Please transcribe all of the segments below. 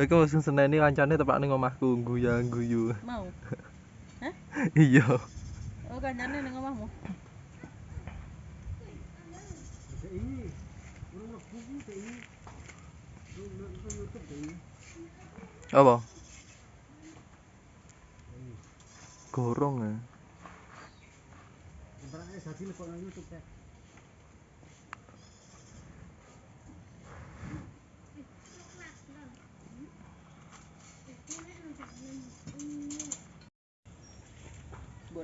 Iku musim seneni kancane tepak ning omahku guyang guyu. Mau? Hah? Iya. Oh, kancane ning omahmu. Apa? Gorong ya. Buat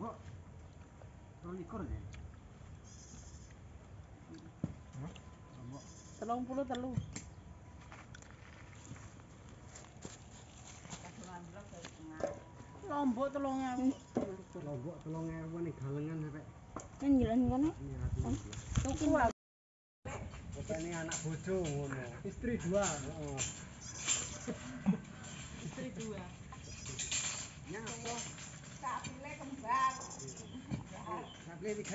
Mabok. Telung puluh telu. Lombok telung ewu. Lombok tolong ewu nih galengan sampai Kan jalan kono. Tuku ini anak bojo. Istri dua. Istri dua. Nyapa? Kembar.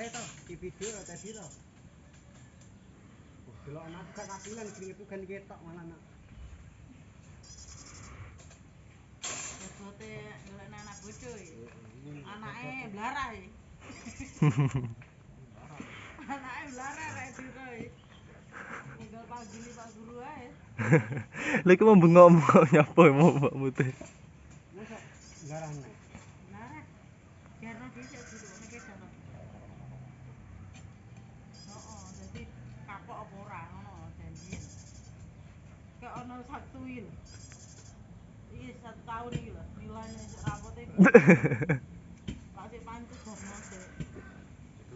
To. Delok anak gak kapilan keringet kan ketok malah nak. Bobote golek anak bojo iki. Anake blarah iki. Anake blarah rek diro iki. Tinggal panggili Pak Guru ae. Lha iku mau bengok-bengok nyapa mau mbakmu teh. Masa Kayak ono satu tahun iki lho, nilainya rapote. Masih pancet Jarno sik.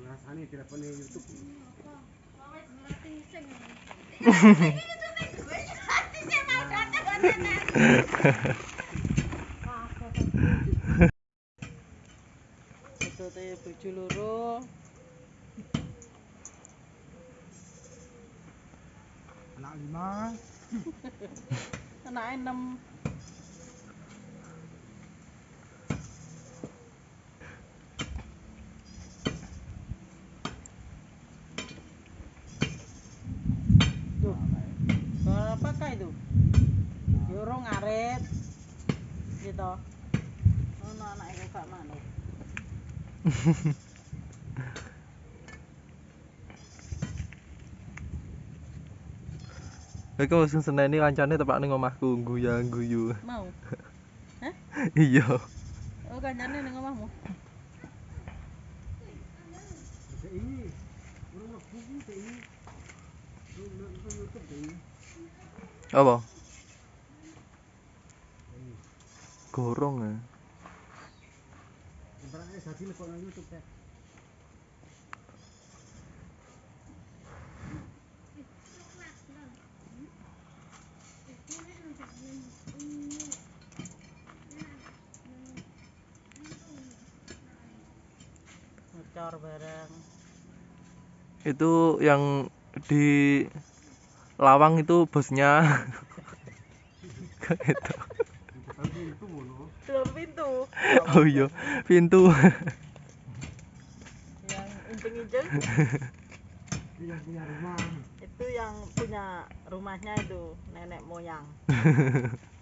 Rasane telepon YouTube. Wes ngerti sing. Itu teh bojo loro. Anak lima. Anake enam. Tuh. Itu? Gitu. Ono anake kok gak manut. Iku musim seneni kancane tepak ning omahku guyang guyu. Mau? Hah? Iya. Oh, kancane ning omahmu. Apa? Gorong ya. Jadi lekok nang YouTube teh. Ngecor bareng. Itu yang di Lawang itu bosnya. itu. Pintu. Oh iya, pintu. Yang injeng-injeng Dia punya rumah. itu yang punya rumahnya itu nenek moyang.